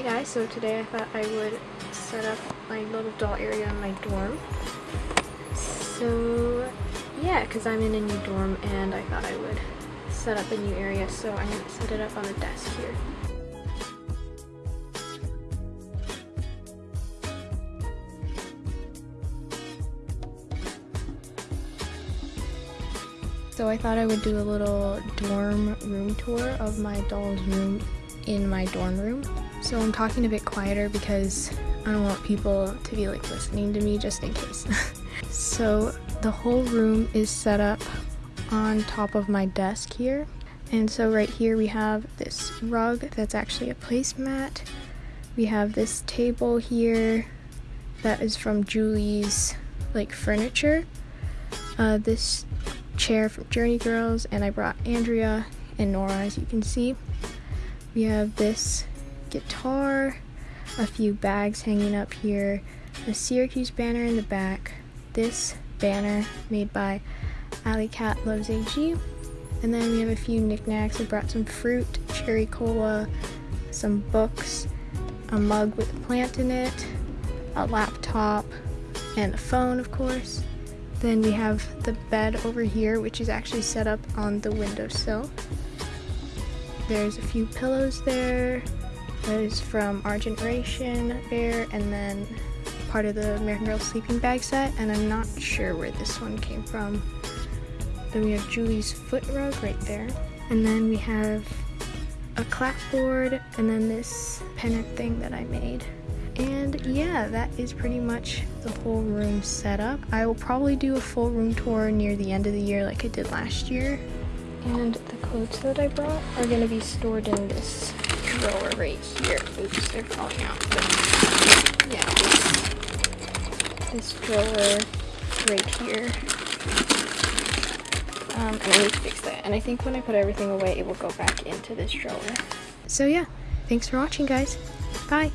Hey guys, so today I thought I would set up my little doll area in my dorm. So yeah, because I'm in a new dorm and I thought I would set up a new area, so I'm going to set it up on the desk here. So I thought I would do a little dorm room tour of my doll's room in my dorm room. So I'm talking a bit quieter because I don't want people to be like listening to me just in case. so the whole room is set up on top of my desk here. And so right here we have this rug that's actually a placemat. We have this table here that is from Julie's like furniture. Uh, this chair from Journey Girls and I brought Andrea and Nora as you can see. We have this guitar, a few bags hanging up here, a Syracuse banner in the back, this banner made by Alley Cat Loves AG, and then we have a few knickknacks. I brought some fruit, cherry cola, some books, a mug with a plant in it, a laptop, and a phone, of course. Then we have the bed over here, which is actually set up on the windowsill. There's a few pillows there. Is from Our Generation Bear and then part of the American Girl sleeping bag set and I'm not sure where this one came from. Then we have Julie's foot rug right there. And then we have a clapboard and then this pennant thing that I made. And yeah, that is pretty much the whole room setup. I will probably do a full room tour near the end of the year like I did last year. And the clothes that I brought are going to be stored in this drawer right here. Oops, they're falling out. But yeah, this, this drawer right here. Um, and I need to fix that. And I think when I put everything away, it will go back into this drawer. So yeah, thanks for watching guys. Bye!